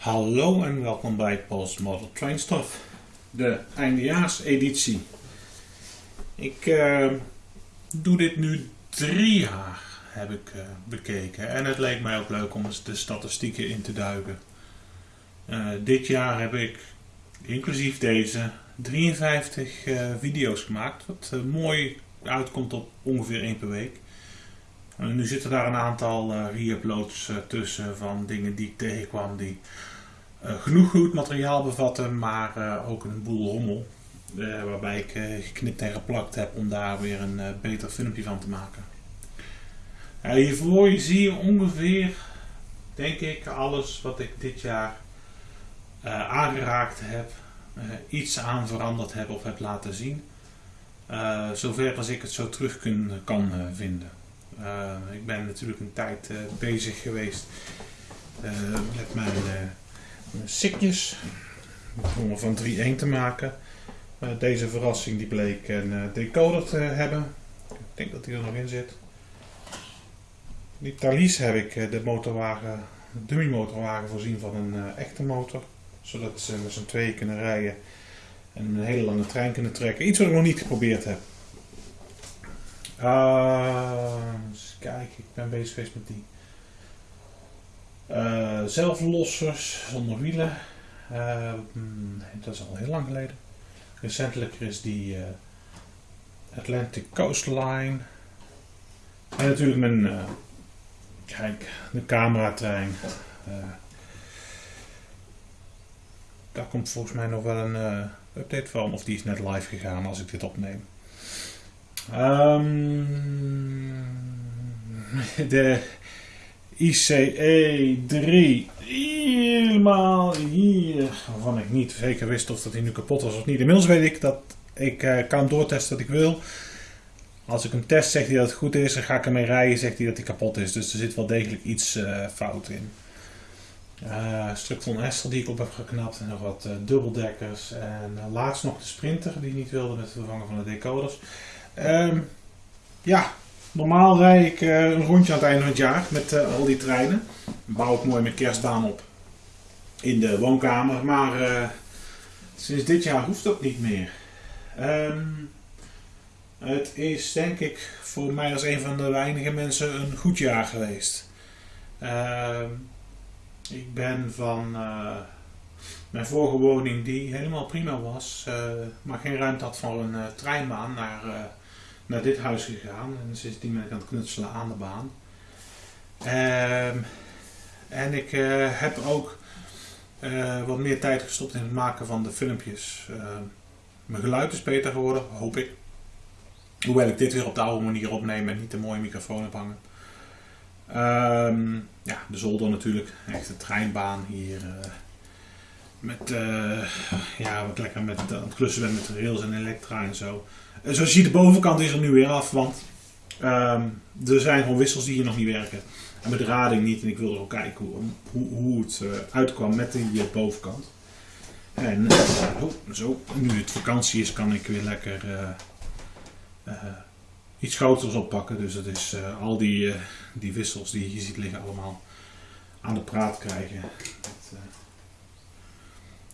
Hallo en welkom bij Post Model Train Stuff, de eindejaarseditie. Ik uh, doe dit nu drie jaar, heb ik uh, bekeken. En het leek mij ook leuk om eens de statistieken in te duiken. Uh, dit jaar heb ik, inclusief deze, 53 video's gemaakt. Wat mooi uitkomt op ongeveer één per week. Nu zitten daar een aantal re-uploads tussen van dingen die ik tegenkwam die uh, genoeg goed materiaal bevatten, maar ook een boel rommel. Waarbij ik geknipt en geplakt heb om daar weer een beter filmpje van te maken. hiervoor zie je ongeveer, denk ik, alles wat ik dit jaar aangeraakt heb, iets aan veranderd heb of heb laten zien. zover als ik het zo terug kun, kan vinden. Ik ben natuurlijk een tijd bezig geweest met mijn sikjes. Om van 3-1 te maken. Deze verrassing die bleek een decoder te hebben. Ik denk dat die er nog in zit. Die Thalys heb ik de motorwagen, de dummy motorwagen voorzien van een echte motor. Zodat ze met z'n tweeën kunnen rijden en een hele lange trein kunnen trekken. Iets wat ik nog niet geprobeerd heb. Eens kijken, ik ben bezig geweest met die uh, zelflossers zonder wielen. Uh, dat is al heel lang geleden. Recentelijk is die uh, Atlantic Coastline. En natuurlijk mijn, kijk, de cameratrein. daar komt volgens mij nog wel een update van. Of die is net live gegaan als ik dit opneem. Um, de ICE 3 helemaal hier, waarvan ik niet zeker wist of dat hij nu kapot was of niet. Inmiddels weet ik dat ik uh, kan doortesten wat ik wil. Als ik hem test, zegt hij dat het goed is. En ga ik ermee rijden, zegt hij dat hij kapot is. Dus er zit wel degelijk iets uh, fout in. Uh, stuk van Esther die ik op heb geknapt. En nog wat dubbeldekkers. En laatst nog de Sprinter die niet wilde met het vervangen van de decoders. Um, ja, Normaal rijd ik uh, een rondje aan het einde van het jaar met uh, al die treinen. Bouw ik mooi mijn kerstbaan op in de woonkamer. Maar uh, sinds dit jaar hoeft dat niet meer. Um, het is denk ik voor mij als een van de weinige mensen een goed jaar geweest. Uh, ik ben van mijn vorige woning, die helemaal prima was, maar geen ruimte had voor een treinbaan, naar naar dit huis gegaan. En sindsdien ben ik aan het knutselen aan de baan. Ehm, en ik uh, heb ook uh, wat meer tijd gestopt in het maken van de filmpjes. Uh, mijn geluid is beter geworden, hoop ik. Hoewel ik dit weer op de oude manier opneem en niet een mooie microfoon heb hangen. Um, ja, de zolder natuurlijk. Echt een treinbaan hier. Met, ja, wat lekker met, aan het klussen ben met rails en elektra en zo. En zoals je ziet, de bovenkant is er nu weer af, want um, er zijn gewoon wissels die hier nog niet werken. En met de rading niet. En ik wilde ook kijken hoe, hoe, hoe het uh, uitkwam met die uh, bovenkant. En uh, oh, zo, nu het vakantie is, kan ik weer lekker iets groters oppakken. Dus dat is al die, die wissels die je ziet liggen allemaal aan de praat krijgen.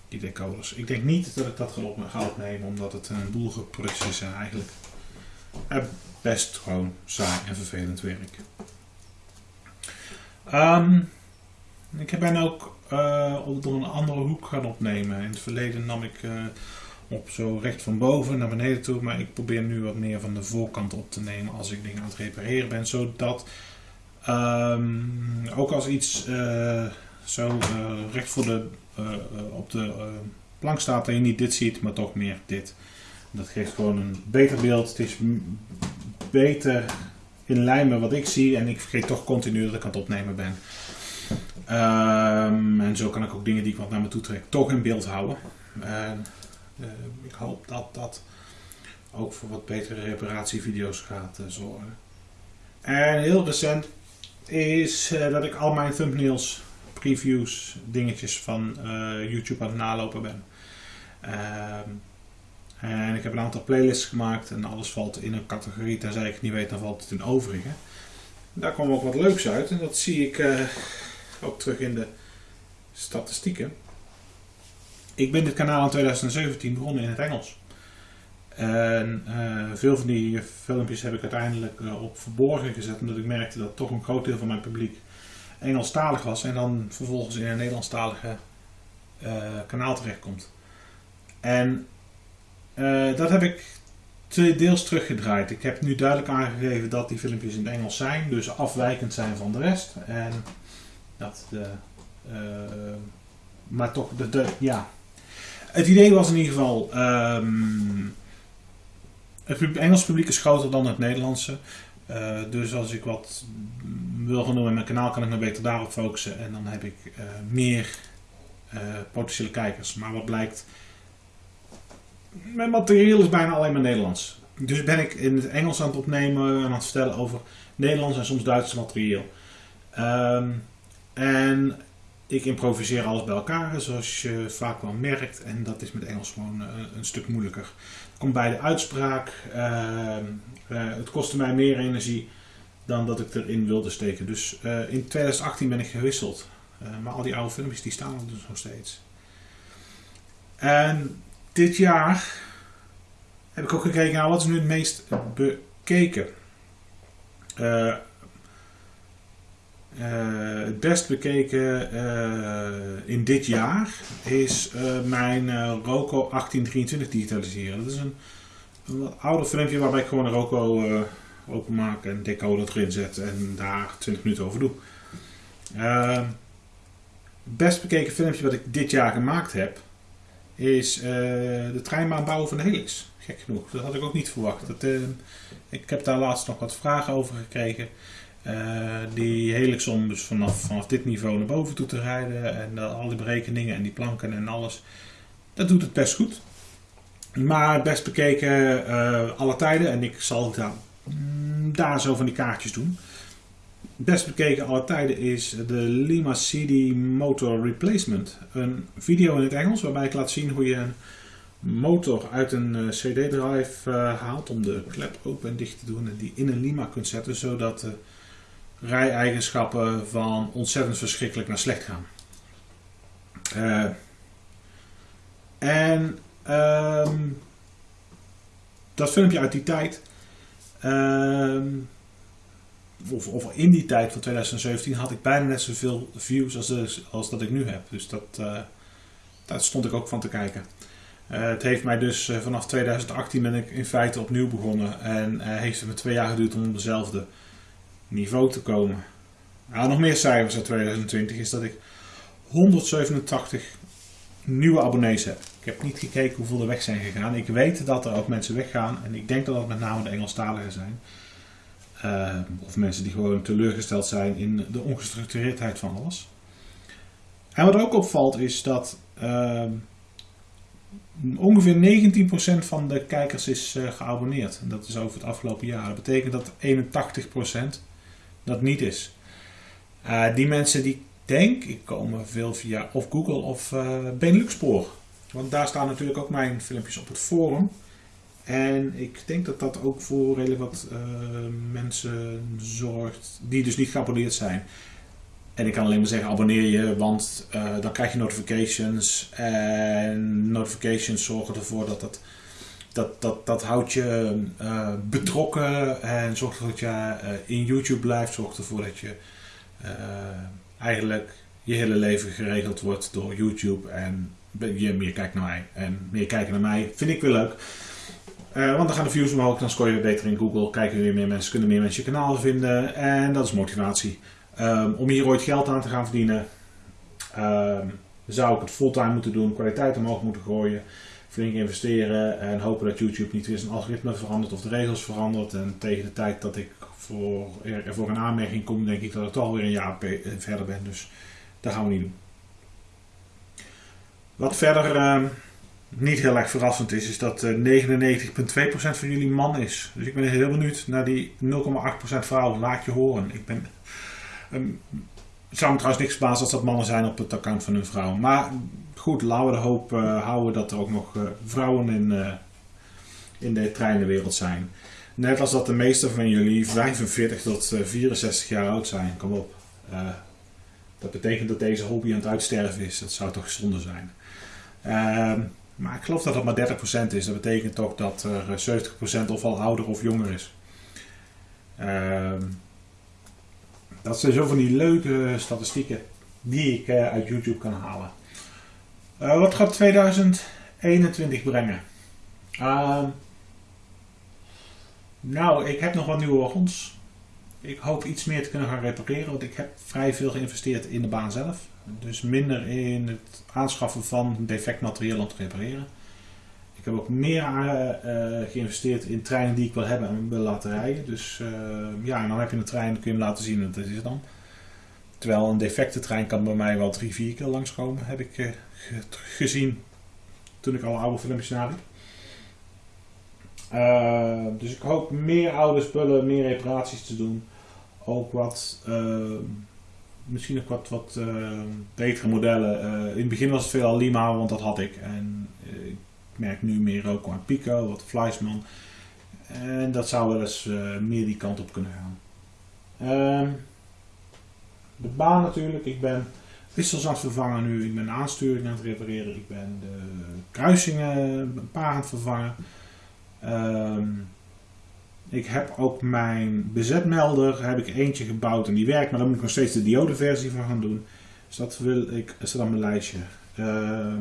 Die decoders. Ik denk niet dat ik dat ga opnemen, omdat het een boel gepruts is en eigenlijk best gewoon saai en vervelend werk. Um, ik ben ook uh, door een andere hoek gaan opnemen. In het verleden nam ik uh, op zo recht van boven naar beneden toe, maar ik probeer nu wat meer van de voorkant op te nemen als ik dingen aan het repareren ben, zodat um, ook als iets uh, zo recht voor de eh, eh, op de eh, plank staat dat je niet dit ziet, maar toch meer dit. Dat geeft gewoon een beter beeld. Het is beter in lijn met wat ik zie en ik vergeet toch continu dat ik aan het opnemen ben. Um, en zo kan ik ook dingen die ik wat naar me toe trek toch in beeld houden. Ik hoop dat dat ook voor wat betere reparatievideo's gaat zorgen. En heel recent is dat ik al mijn thumbnails previews, dingetjes van uh, YouTube aan het nalopen ben. Uh, en ik heb een aantal playlists gemaakt en alles valt in een categorie. Tenzij ik niet weet, dan valt het in overige. Daar kwam ook wat leuks uit en dat zie ik uh, ook terug in de statistieken. Ik ben dit kanaal in 2017 begonnen in het Engels. En uh, veel van die filmpjes heb ik uiteindelijk op verborgen gezet, omdat ik merkte dat toch een groot deel van mijn publiek Engelstalig was en dan vervolgens in een Nederlandstalige uh, kanaal terechtkomt. En dat heb ik deels teruggedraaid. Ik heb nu duidelijk aangegeven dat die filmpjes in het Engels zijn, dus afwijkend zijn van de rest. En dat de, maar toch, de, ja. Het idee was in ieder geval. Um, het Engels publiek is groter dan het Nederlandse. Uh, dus als ik wat wil gaan doen in mijn kanaal, kan ik me beter daarop focussen. En dan heb ik uh, meer uh, potentiële kijkers. Maar wat blijkt, mijn materiaal is bijna alleen maar Nederlands. Dus ben ik in het Engels aan het opnemen en aan het vertellen over Nederlands en soms Duits materiaal. Um, en ik improviseer alles bij elkaar, zoals je vaak wel merkt. En dat is met Engels gewoon een stuk moeilijker komt bij de uitspraak. Uh, het kostte mij meer energie dan dat ik erin wilde steken. Dus in 2018 ben ik gewisseld. Maar al die oude filmpjes die staan er dus nog steeds. En dit jaar heb ik ook gekeken naar wat is nu het meest bekeken. Uh, het best bekeken uh, in dit jaar is uh, mijn Roco 1823 digitaliseren. Dat is een, wat ouder filmpje waarbij ik gewoon een Roco openmaak en decoder erin zet en daar 20 minuten over doe. het best bekeken filmpje wat ik dit jaar gemaakt heb is de treinbaan bouwen van de Helix. Gek genoeg, dat had ik ook niet verwacht. Dat, ik heb daar laatst nog wat vragen over gekregen. Uh, die helixom dus vanaf, vanaf dit niveau naar boven toe te rijden. En uh, al die berekeningen en die planken en alles. Dat doet het best goed. Maar best bekeken uh, alle tijden. En ik zal daar, mm, daar zo van die kaartjes doen. Best bekeken alle tijden is de Lima CD Motor Replacement. Een video in het Engels waarbij ik laat zien hoe je een motor uit een CD-drive haalt. Om de klep open en dicht te doen. En die in een Lima kunt zetten zodat rij-eigenschappen van ontzettend verschrikkelijk naar slecht gaan. Uh, en um, dat filmpje uit die tijd, um, of, in die tijd van 2017, had ik bijna net zoveel views als, als dat ik nu heb. Dus dat, uh, daar stond ik ook van te kijken. Uh, het heeft mij dus vanaf 2018 ben ik in feite opnieuw begonnen en heeft het me twee jaar geduurd om dezelfde niveau te komen. Nou, nog meer cijfers uit 2020 is dat ik 187 nieuwe abonnees heb. Ik heb niet gekeken hoeveel er weg zijn gegaan. Ik weet dat er ook mensen weggaan en ik denk dat dat met name de Engelstaligen zijn. Uh, of mensen die gewoon teleurgesteld zijn in de ongestructureerdheid van alles. En wat ook opvalt is dat uh, ongeveer 19% van de kijkers is uh, geabonneerd. En dat is over het afgelopen jaar. Dat betekent dat 81% dat niet is. Uh, die mensen die denk ik komen veel via of Google of uh, Beneluxpoor. Want daar staan natuurlijk ook mijn filmpjes op het forum. En ik denk dat dat ook voor redelijk wat uh, mensen zorgt die dus niet geabonneerd zijn. En ik kan alleen maar zeggen abonneer je, want dan krijg je notifications. En notifications zorgen ervoor dat dat dat, dat, dat houdt je uh, betrokken en zorgt ervoor dat je uh, in YouTube blijft. Zorgt ervoor dat je uh, eigenlijk je hele leven geregeld wordt door YouTube. En je meer kijkt naar mij. En meer kijken naar mij vind ik weer leuk. want dan gaan de views omhoog, dan scoor je weer beter in Google. Kijken weer meer mensen, kunnen meer mensen je kanaal vinden. En dat is motivatie. Um, om hier ooit geld aan te gaan verdienen, um, zou ik het fulltime moeten doen, kwaliteit omhoog moeten gooien flink investeren en hopen dat YouTube niet weer zijn algoritme verandert of de regels verandert. En tegen de tijd dat ik voor, voor een aanmerking kom, denk ik dat ik toch alweer een jaar verder ben. Dus dat gaan we niet doen. Wat verder uh, niet heel erg verrassend is, is dat uh, eh, 99,2% van jullie man is. Dus ik ben heel benieuwd naar die 0,8% vrouw. Laat je horen. Ik ben. Um, zou me trouwens niks verbazen als dat mannen zijn op het account van hun vrouw. Maar goed, laten we de hoop uh, houden dat er ook nog uh, vrouwen in, uh, in de treinenwereld zijn. Net als dat de meeste van jullie 45 tot 64 jaar oud zijn. Kom op. Dat betekent dat deze hobby aan het uitsterven is. Dat zou toch zonde zijn. Ehm, maar ik geloof dat dat maar 30% is. Dat betekent toch dat er 70% of al ouder of jonger is. Ehm, dat zijn zo van die leuke statistieken die ik uh, uit YouTube kan halen. Uh, wat gaat 2021 brengen? Uh, nou, ik heb nog wat nieuwe wagons. Ik hoop iets meer te kunnen gaan repareren, want ik heb vrij veel geïnvesteerd in de baan zelf. Dus minder in het aanschaffen van defect materieel om te repareren. Heb ook meer uh, geïnvesteerd in treinen die ik wil hebben en wil laten rijden. Dus ja, en dan heb je een trein, kun je hem laten zien en dat is dan. Terwijl een defecte trein kan bij mij wel drie, vier keer langskomen, heb ik gezien toen ik al oude filmpjes. Uh, dus ik hoop meer oude spullen, meer reparaties te doen. Ook wat, misschien ook wat, wat betere modellen. in het begin was het veel Lima, want dat had ik. En ik merk nu meer ook aan Pico, wat Fleischmann. En dat zou wel eens meer die kant op kunnen gaan. Ehm, de baan natuurlijk. Ik ben wissels aan het vervangen nu. Ik ben aansturing aan het repareren. Ik ben de kruisingen een paar aan het vervangen. Um, ik heb ook mijn bezetmelder, heb ik eentje gebouwd en die werkt, maar dan moet ik nog steeds de diodeversie van gaan doen. Dus dat wil ik, dat op mijn lijstje. Uh,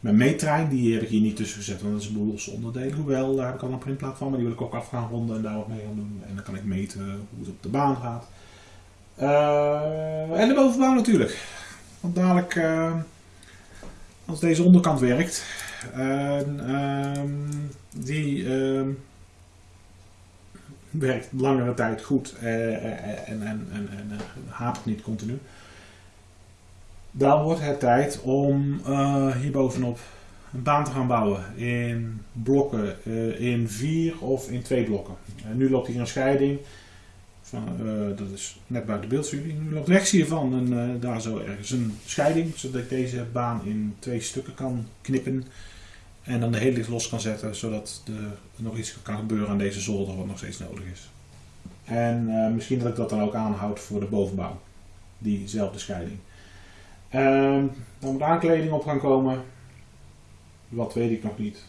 mijn meetrein, die heb ik hier niet tussen gezet, want dat is een boel losse onderdelen. Hoewel, daar heb ik al een printplaat van, maar die wil ik ook af gaan ronden en daar wat mee gaan doen. En dan kan ik meten hoe het op de baan gaat. Uh, en de bovenbouw natuurlijk. Want dadelijk, uh, als deze onderkant werkt, uh, die ehm, werkt langere tijd goed en, en, en, en hapert niet continu. Dan wordt het tijd om hierbovenop een baan te gaan bouwen in blokken, in vier of in twee blokken. nu loopt hier een scheiding. Uh, dat is net buiten beeldstudie. Nu loopt rechts hiervan en uh, daar zo ergens een scheiding, zodat ik deze baan in twee stukken kan knippen. En dan de hele los kan zetten, zodat er nog iets kan gebeuren aan deze zolder wat nog steeds nodig is. En uh, misschien dat ik dat dan ook aanhoud voor de bovenbouw. Diezelfde scheiding. Ehm, dan moet aankleding op gaan komen. Wat weet ik nog niet.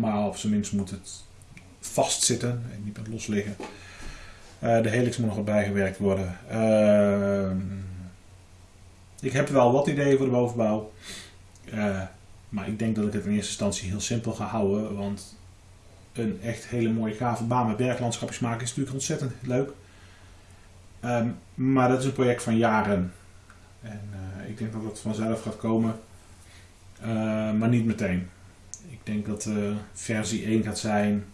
maar op zijn minst moet het vastzitten en niet met los liggen. Uh, de helix moet nog wat bijgewerkt worden. Uh, ik heb wel wat ideeën voor de bovenbouw. Uh, maar ik denk dat ik het in eerste instantie heel simpel ga houden. Want een echt hele mooie gave baan met berglandschapjes maken is natuurlijk ontzettend leuk. Um, maar dat is een project van jaren. En ik denk dat het vanzelf gaat komen. maar niet meteen. Ik denk dat versie 1 gaat zijn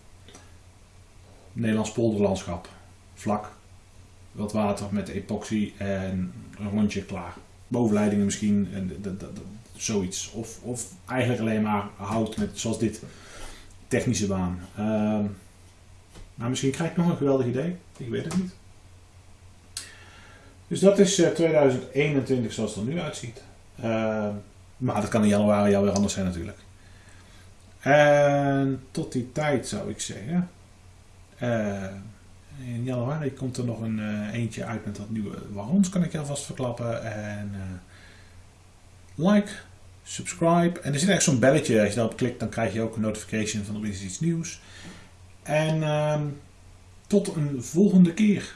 Nederlands polderlandschap vlak, wat water met epoxy en een rondje klaar. Bovenleidingen misschien, en zoiets. Of, of eigenlijk alleen maar hout met, zoals dit, technische baan. Maar misschien krijg ik nog een geweldig idee, ik weet het niet. Dus dat is 2021 eh, zoals het er nu uitziet. Uh, maar dat kan in januari alweer anders zijn natuurlijk. En tot die tijd zou ik zeggen. Uh, in januari komt er nog een uh, eentje uit met wat nieuwe wagons, kan ik je alvast verklappen. En like, subscribe. En er zit echt zo'n belletje, als je daarop klikt, dan krijg je ook een notification van er is iets nieuws. En uh, tot een volgende keer.